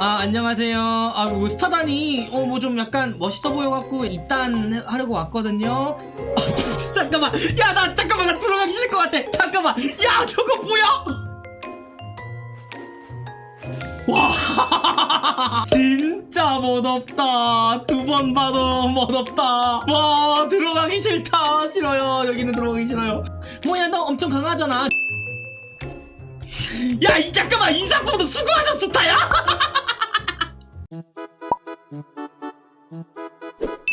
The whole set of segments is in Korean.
아 안녕하세요. 아뭐 스타단이 어 뭐 좀 약간 멋있어 보여갖고 입단 하려고 왔거든요. 아, 잠깐만. 야 나 잠깐만. 나 들어가기 싫을 것 같아. 잠깐만. 야 저거 뭐야? 와. 진짜 멋없다. 두 번 봐도 멋없다. 와 들어가기 싫다. 싫어요. 여기는 들어가기 싫어요. 뭐야 너 엄청 강하잖아. 야 이 잠깐만. 인사보다 수고하셨어 스타야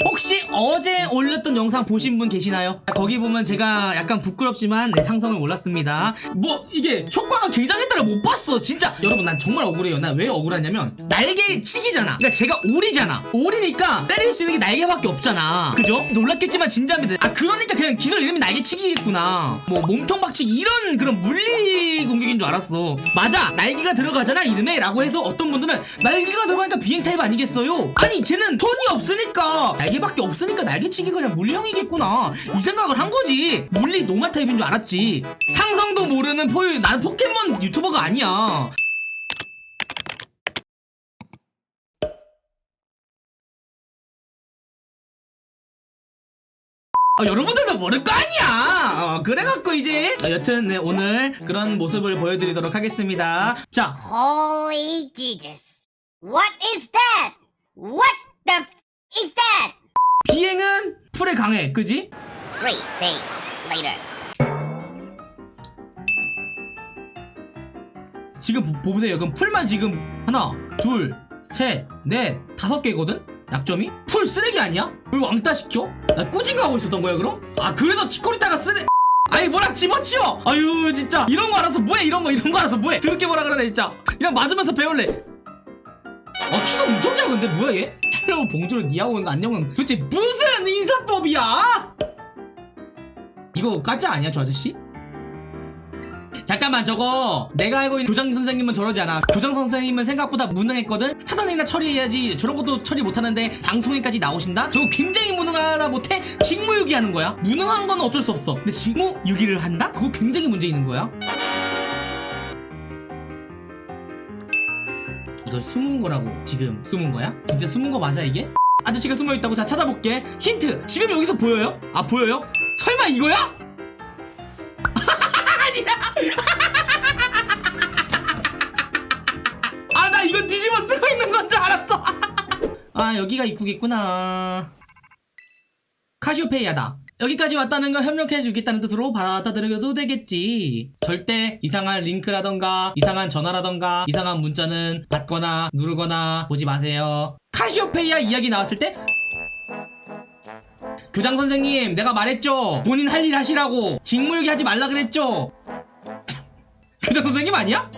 혹시 어제 올렸던 영상 보신 분 계시나요? 거기 보면 제가 약간 부끄럽지만 내 상성을 올랐습니다. 뭐 이게 효과가 굉장했다를 못 봤어 진짜. 여러분 난 정말 억울해요. 난 왜 억울하냐면 날개 치기잖아. 그러니까 제가 오리잖아. 오리니까 때릴 수 있는 게 날개밖에 없잖아. 그죠? 놀랐겠지만 진짜입니다. 아 그러니까 그냥 기술 이름이 날개 치기겠구나. 뭐 몸통 박치기 이런 그런 물리 공격인 줄 알았어. 맞아 날개가 들어가잖아 이름에? 라고 해서 어떤 분들은 날개가 들어가니까 비행 타입 아니겠어요? 아니 쟤는 톤이 없으니까. 날개밖에 없으니까 날개치기가 그냥 물량이겠구나. 이 생각을 한 거지. 물리 노말 타입인 줄 알았지. 상성도 모르는 포유 난 포켓몬 유튜버가 아니야 아, 여러분들도 모를 거 아니야 어, 그래갖고 이제 어, 여튼 네, 오늘 그런 모습을 보여드리도록 하겠습니다 자 Holy Jesus. What is that? What the f is that? 비행은 풀에 강해 그지? Three days later. 지금 보, 보세요. 그럼 풀만 지금 하나, 둘, 셋, 넷, 다섯 개거든? 약점이? 풀 쓰레기 아니야? 왜 왕따 시켜? 나 꾸진 거 하고 있었던 거야 그럼? 아 그래서 치코리타가 쓰레 아니 뭐라 집어치워 아유 진짜 이런 거 알아서 뭐해 이런 거 이런 거 알아서 뭐해 드럽게 뭐라 그러네 진짜 그냥 맞으면서 배울래 아 키가 엄청 작은데 뭐야 얘? hello bonjour 你好 안녕은 도대체 무슨 인사법이야? 이거 가짜 아니야 저 아저씨? 잠깐만 저거 내가 알고 있는 교장 선생님은 저러지 않아 교장 선생님은 생각보다 무능했거든 스타단이나 처리해야지 저런 것도 처리 못하는데 방송에까지 나오신다? 저거 굉장히 무능하다 못해 직무유기 하는 거야 무능한 건 어쩔 수 없어 근데 직무유기를 한다? 그거 굉장히 문제 있는 거야 이거 숨은 거라고 지금 숨은 거야? 진짜 숨은 거 맞아 이게? 아저씨가 숨어 있다고 자 찾아볼게 힌트 지금 여기서 보여요? 아 보여요? 설마 이거야? 아 여기가 입구겠구나. 카시오페이아다. 여기까지 왔다는 건 협력해 주겠다는 뜻으로 받아들여도 되겠지. 절대 이상한 링크라던가 이상한 전화라던가 이상한 문자는 받거나 누르거나 보지 마세요. 카시오페이아 이야기 나왔을 때? 교장 선생님 내가 말했죠. 본인 할 일 하시라고. 직무유기 하지 말라 그랬죠. 교장 선생님 아니야?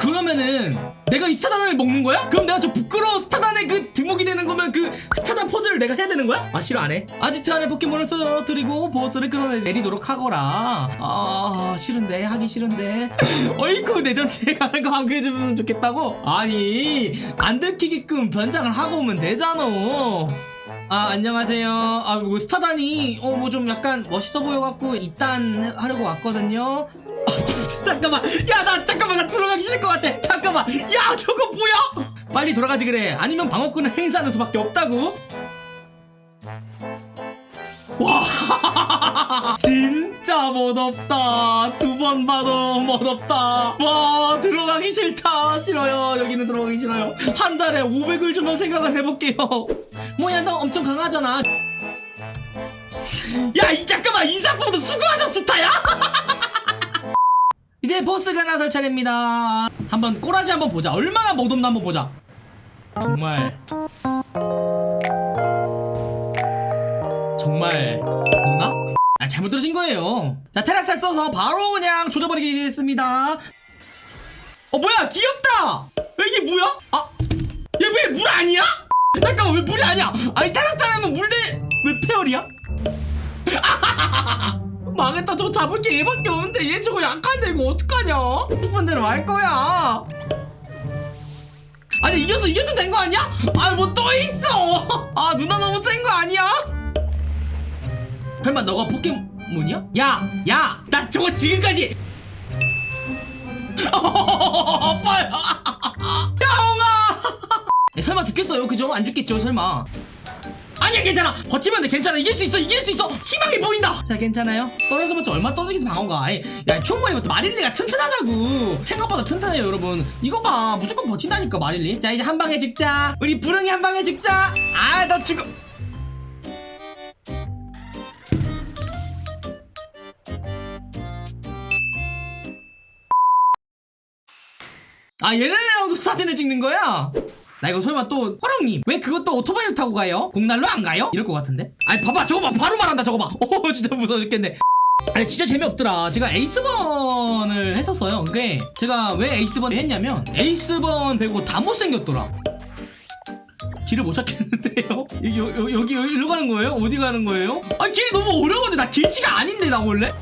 아 그러면은 내가 이 스타단을 먹는 거야? 그럼 내가 저 부끄러운 스타단의 그 드목이 되는 거면 그 스타단 퍼즐을 내가 해야 되는 거야? 아 싫어 안해 아지트 안에 포켓몬을 쓰러뜨리고 보스를 끌어내리도록 하거라 아 싫은데 하기 싫은데 어이쿠 내전지에 가는 거 함께해주면 좋겠다고? 아니 안 들키게끔 변장을 하고 오면 되잖아 아 안녕하세요. 아뭐 스타단이 어뭐 좀 약간 멋있어 보여갖고 입단 하려고 왔거든요. 아, 잠깐만. 야 나 잠깐만. 나 들어가기 싫을 것 같아. 잠깐만. 야 저거 뭐야? 빨리 돌아가지 그래. 아니면 방어권을 행사하는 수밖에 없다고. 와. 진 짜 멋없다. 두 번 봐도 멋없다. 와 들어가기 싫다. 싫어요. 여기는 들어가기 싫어요. 한 달에 500을 주면 생각을 해볼게요. 뭐야 너 엄청 강하잖아. 야 이 잠깐만. 인사보다 수고하셨어 스타야? 이제 보스가 나설 차례입니다. 한번 꼬라지 한번 보자. 얼마나 못없나 한번 보자. 정말 못 들으신 거예요 자 테라스를 써서 바로 그냥 조져버리겠습니다 어 뭐야 귀엽다 이게 뭐야? 아 얘 왜 물 아니야? 잠깐만 왜 물이 아니야 아니 테라스 하면 물대 왜 페어리야? 망했다 저거 잡을 게 얘밖에 없는데 얘 저거 약한데 이거 어떡하냐 싶은 대로 할 거야 아니 이겼어 이겼으면 된 거 아니야? 아니 뭐또 있어 아 누나 너무 센 거 아니야? 설마 너가 포켓몬 이야? 야! 야! 나 저거 지금까지. 아빠야. 죽겠어요? 그죠? 안 죽겠죠 설마. 아니야 괜찮아. 버티면 돼. 괜찮아. 이길 수 있어. 이길 수 있어. 희망이 보인다. 자 괜찮아요? 떨어져봤자 얼마 떨어지겠어 방어가 아이, 야 충분히 마릴리가 튼튼하다고. 생각보다 튼튼해요 여러분. 이거 봐 무조건 버틴다니까 마릴리. 자 이제 한 방에 죽자. 우리 부릉이 한 방에 죽자. 아 너 죽어 아 얘네랑도 사진을 찍는 거야? 나 이거 설마 또 화랑님 왜 그것도 오토바이를 타고 가요? 공날로 안 가요? 이럴 것 같은데? 아니 봐봐 저거 봐 바로 말한다 저거 봐오 진짜 무서워 죽겠네 아니 진짜 재미없더라 제가 에이스번을 했었어요 그게 제가 왜 에이스번 했냐면 에이스번 배우고 다 못생겼더라 길을 못 찾겠는데요? 여기, 여기, 여기, 여기로 가는 거예요? 어디 가는 거예요? 아 길이 너무 어려운데 나 길치가 아닌데 나 원래?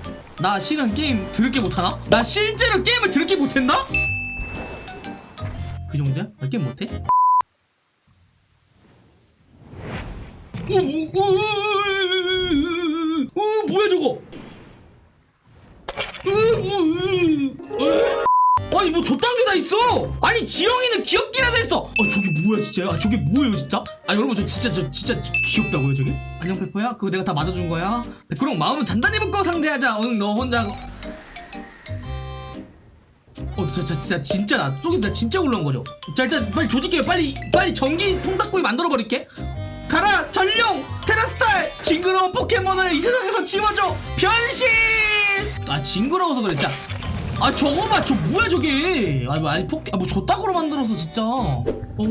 나 실은 게임 드럽게 못하나? 나 실제로 게임을 드럽게 못했나? 그 정도야? 나 게임 못해? 오, 오, 오, 오, 오, 오, 뭐야 저거? 아니 뭐 저딴 게 다 있어? 아니 지영이는 귀엽기라도 했어. 아 저게 뭐야 진짜요? 아 저게 뭐예요 진짜? 아 여러분 저 진짜 저 진짜 저 귀엽다고요 저게? 안녕 페퍼야? 그거 내가 다 맞아준 거야. 그럼 마음은 단단히 먹고 상대하자. 응 너 혼자. 어, 저, 저, 진짜, 진짜, 나, 속이 나 진짜 올라온 거죠? 자, 일단, 빨리 조직해. 빨리, 빨리 전기 통닭구이 만들어 버릴게. 가라! 전룡! 테라스탈! 징그러운 포켓몬을 이 세상에서 지워줘! 변신! 아, 징그러워서 그래, 진짜. 아, 저거 봐! 저 뭐야, 저게! 아, 뭐, 아니, 포켓, 아, 뭐, 저따구로 만들어서, 진짜. 어,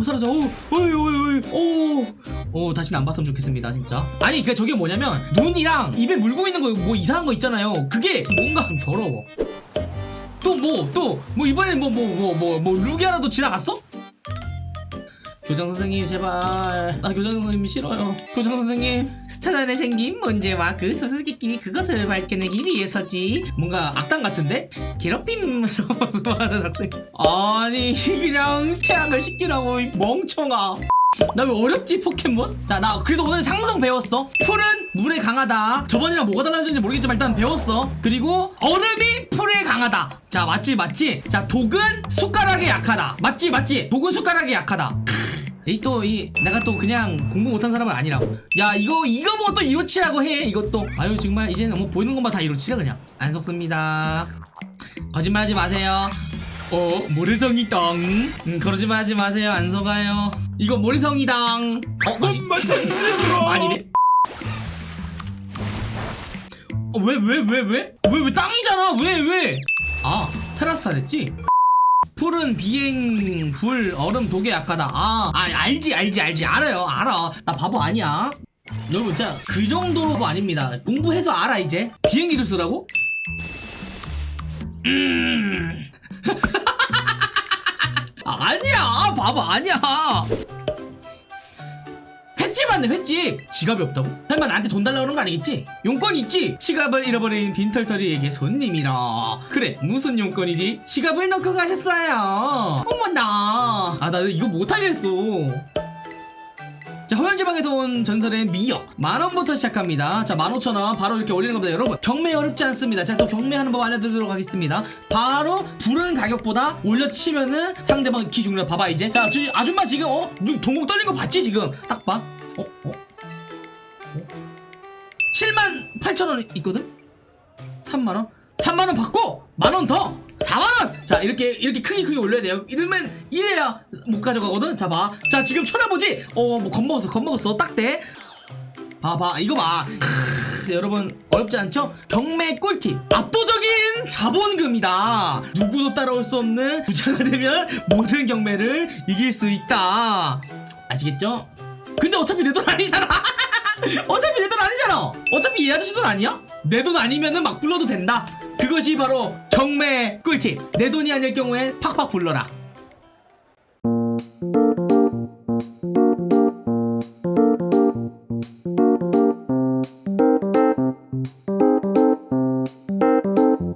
사라져. 어, 어이, 어이, 어이, 어, 어, 다시는 안 봤으면 좋겠습니다, 진짜. 아니, 그, 저게 뭐냐면, 눈이랑 입에 물고 있는 거, 뭐, 이상한 거 있잖아요. 그게 뭔가 더러워. 또 뭐 또 뭐 이번엔 뭐 뭐 뭐 뭐 뭐 루기아라도 지나갔어? 교장 선생님 제발. 나 교장 선생님 싫어요. 교장 선생님. 스타단의 생김 문제와 그 수수께끼 그것을 밝혀내기 위해서지. 뭔가 악당 같은데? 괴롭힘으로 수많은 학생. 아니 그냥 퇴학을 시키라고 이 멍청아 나 왜 어렵지 포켓몬? 자 나 그래도 오늘 상성 배웠어. 풀은 물에 강하다. 저번이랑 뭐가 달라졌는지 모르겠지만 일단 배웠어. 그리고 얼음이 풀에 강하다. 자 맞지 맞지? 자 독은 숟가락에 약하다. 맞지 맞지? 독은 숟가락에 약하다. 이또이 내가 또 그냥 공부 못한 사람은 아니라고 야 이거 이거 뭐 또 이로치라고 해 이것도. 아유 정말 이제는 뭐 보이는 것만 다 이로치라 그냥. 안 속습니다. 거짓말하지 마세요 어 모래성이당. 음, 그러지마 하지 마세요. 안 속아요. 이거 모래성이당. 어 아니. 아니네 어, 왜왜 왜 왜? 왜 왜 땅이잖아. 왜 왜? 아 테라스 했지? 풀은 비행 불 얼음 독에 약하다. 아, 아 알지 알지 알지. 알아요. 알아. 나 바보 아니야. 여러분 진짜 그 정도로 아닙니다. 공부해서 알아 이제. 비행기 술 쓰라고? 음 아, 아니야 바보 아니야 횟집 맞네 횟집 지갑이 없다고? 설마 나한테 돈 달라고 그런 거 아니겠지? 용건 있지? 지갑을 잃어버린 빈털터리에게 손님이라 그래 무슨 용건이지? 지갑을 넣고 가셨어요 어머나 아 나 이거 못하겠어 자 허연지방에서 온 전설의 미역 만원부터 시작합니다 자 만오천원 바로 이렇게 올리는 겁니다 여러분 경매 어렵지 않습니다 자또 경매하는 법 알려드리도록 하겠습니다 바로 부른 가격보다 올려치면은 상대방 기 죽는다 봐봐 이제 자 저 아줌마 지금 어? 눈 동공 떨린 거 봤지 지금 딱 봐 어? 어? 어? 7만 8천원 있거든? 3만원? 3만원 받고 만원 더 4만원! 자 이렇게 이렇게 크게 크게 올려야 돼요. 이러면 이래야 못 가져가거든? 자 봐 자 지금 쳐다보지? 어뭐 겁먹었어 겁먹었어. 딱대 봐봐. 이거 봐. 여러분 어렵지 않죠? 경매 꿀팁. 압도적인 자본금이다. 누구도 따라올 수 없는 부자가 되면 모든 경매를 이길 수 있다. 아시겠죠? 근데 어차피 내 돈 아니잖아. 어차피 내 돈 아니잖아. 어차피 이 아저씨 돈 아니야? 내 돈 아니면은 막 불러도 된다 그것이 바로 경매 꿀팁. 내 돈이 아닐 경우엔 팍팍 불러라